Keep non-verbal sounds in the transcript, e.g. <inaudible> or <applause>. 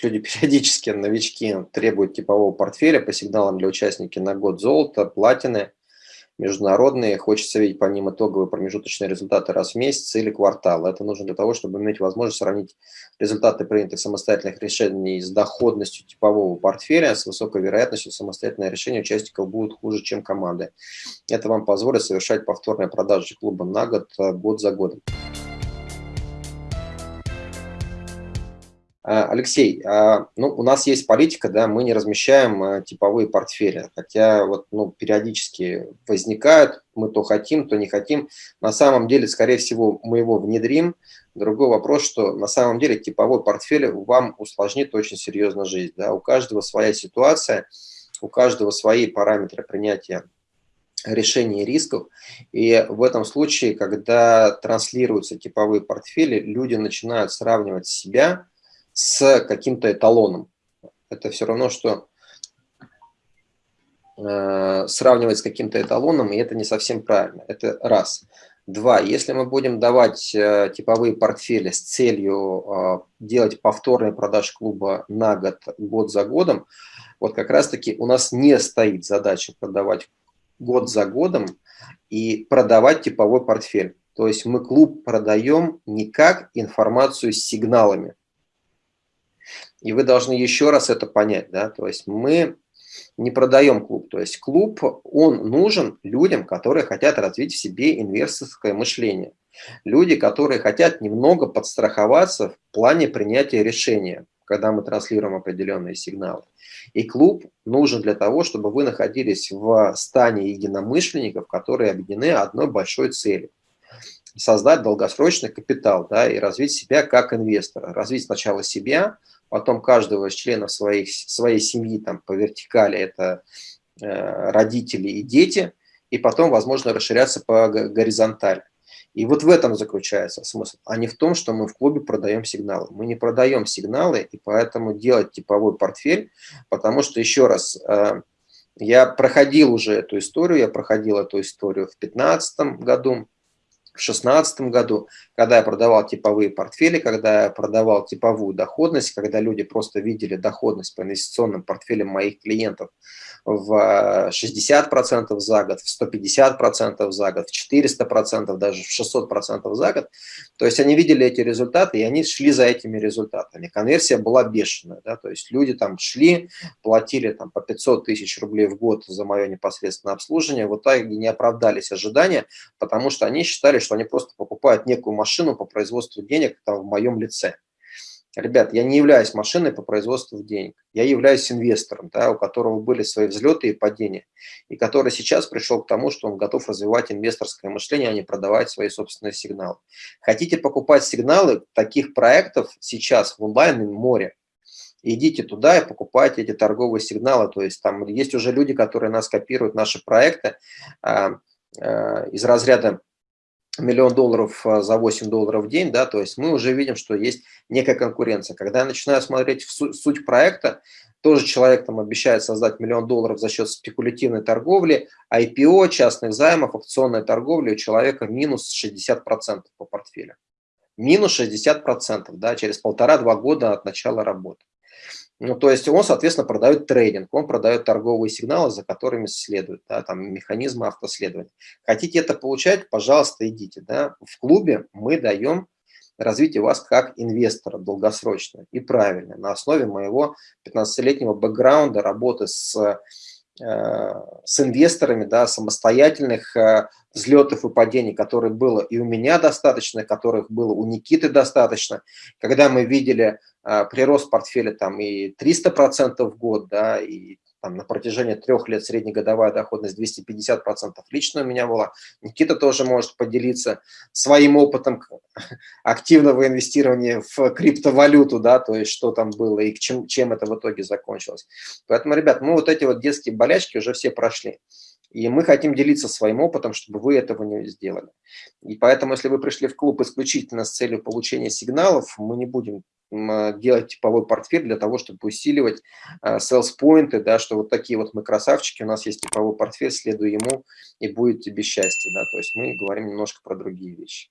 есть люди <laughs> периодически, новички, требуют типового портфеля по сигналам для участника на год золота, платины, международные, хочется видеть по ним итоговые промежуточные результаты раз в месяц или квартал. Это нужно для того, чтобы иметь возможность сравнить результаты принятых самостоятельных решений с доходностью типового портфеля, с высокой вероятностью самостоятельное решение участников будут хуже, чем команды. Это вам позволит совершать повторные продажи клуба на год, э, год за годом. Алексей, а, ну, у нас есть политика, да, мы не размещаем а, типовые портфели, хотя вот, ну, периодически возникают, мы то хотим, то не хотим. На самом деле, скорее всего, мы его внедрим. Другой вопрос, что на самом деле типовой портфель вам усложнит очень серьезно жизнь. Да? У каждого своя ситуация, у каждого свои параметры принятия решений рисков. И в этом случае, когда транслируются типовые портфели, люди начинают сравнивать себя с каким-то эталоном. Это все равно, что э, сравнивать с каким-то эталоном, и это не совсем правильно. Это раз. Два. Если мы будем давать э, типовые портфели с целью э, делать повторные продажи клуба на год, год за годом, вот как раз-таки у нас не стоит задача продавать год за годом и продавать типовой портфель. То есть мы клуб продаем не как информацию с сигналами, и вы должны еще раз это понять, да, то есть мы не продаем клуб, то есть клуб, он нужен людям, которые хотят развить в себе инвесторское мышление. Люди, которые хотят немного подстраховаться в плане принятия решения, когда мы транслируем определенные сигналы. И клуб нужен для того, чтобы вы находились в стане единомышленников, которые объединены одной большой целью создать долгосрочный капитал да, и развить себя как инвестора. Развить сначала себя, потом каждого из членов своих, своей семьи там, по вертикали это э, родители и дети, и потом, возможно, расширяться по горизонтали. И вот в этом заключается смысл, а не в том, что мы в клубе продаем сигналы. Мы не продаем сигналы, и поэтому делать типовой портфель, потому что, еще раз, э, я проходил уже эту историю, я проходил эту историю в 2015 году, в 2016 году, когда я продавал типовые портфели, когда я продавал типовую доходность, когда люди просто видели доходность по инвестиционным портфелям моих клиентов в 60% за год, в 150% за год, в 400%, даже в 600% за год. То есть они видели эти результаты, и они шли за этими результатами. Конверсия была бешеная, да, то есть люди там шли, платили там по 500 тысяч рублей в год за мое непосредственное обслуживание, в итоге не оправдались ожидания, потому что они считали, что они просто покупают некую машину по производству денег там, в моем лице. Ребят, я не являюсь машиной по производству денег. Я являюсь инвестором, да, у которого были свои взлеты и падения, и который сейчас пришел к тому, что он готов развивать инвесторское мышление, а не продавать свои собственные сигналы. Хотите покупать сигналы таких проектов сейчас в онлайн море, идите туда и покупайте эти торговые сигналы. То есть там есть уже люди, которые нас копируют, наши проекты э, э, из разряда миллион долларов а, за 8 долларов в день, да, то есть мы уже видим, что есть некая конкуренция. Когда я начинаю смотреть в суть, проекта, тоже человек там обещает создать миллион долларов за счет спекулятивной торговли, IPO, частных займов, акционной торговли у человека минус 60% по портфелю. Минус 60%, да, через полтора-два года от начала работы. Ну, то есть он, соответственно, продает трейдинг, он продает торговые сигналы, за которыми следует, да, там механизмы автоследования. Хотите это получать, пожалуйста, идите. Да. В клубе мы даем развитие вас как инвестора долгосрочно и правильно, на основе моего 15-летнего бэкграунда работы с с инвесторами, да, самостоятельных э, взлетов и падений, которых было и у меня достаточно, которых было у Никиты достаточно. Когда мы видели э, прирост портфеля там и 300% в год, да, и там, на протяжении трех лет среднегодовая доходность 250%. Лично у меня была. Никита тоже может поделиться своим опытом <laughs> активного инвестирования в криптовалюту, да, то есть что там было и чем, чем это в итоге закончилось. Поэтому, ребят, мы вот эти вот детские болячки уже все прошли. И мы хотим делиться своим опытом, чтобы вы этого не сделали. И поэтому, если вы пришли в клуб исключительно с целью получения сигналов, мы не будем а, делать типовой портфель для того, чтобы усиливать а, sales поинты, да, что вот такие вот мы красавчики, у нас есть типовой портфель, следуй ему, и будет тебе счастье. Да, то есть мы говорим немножко про другие вещи.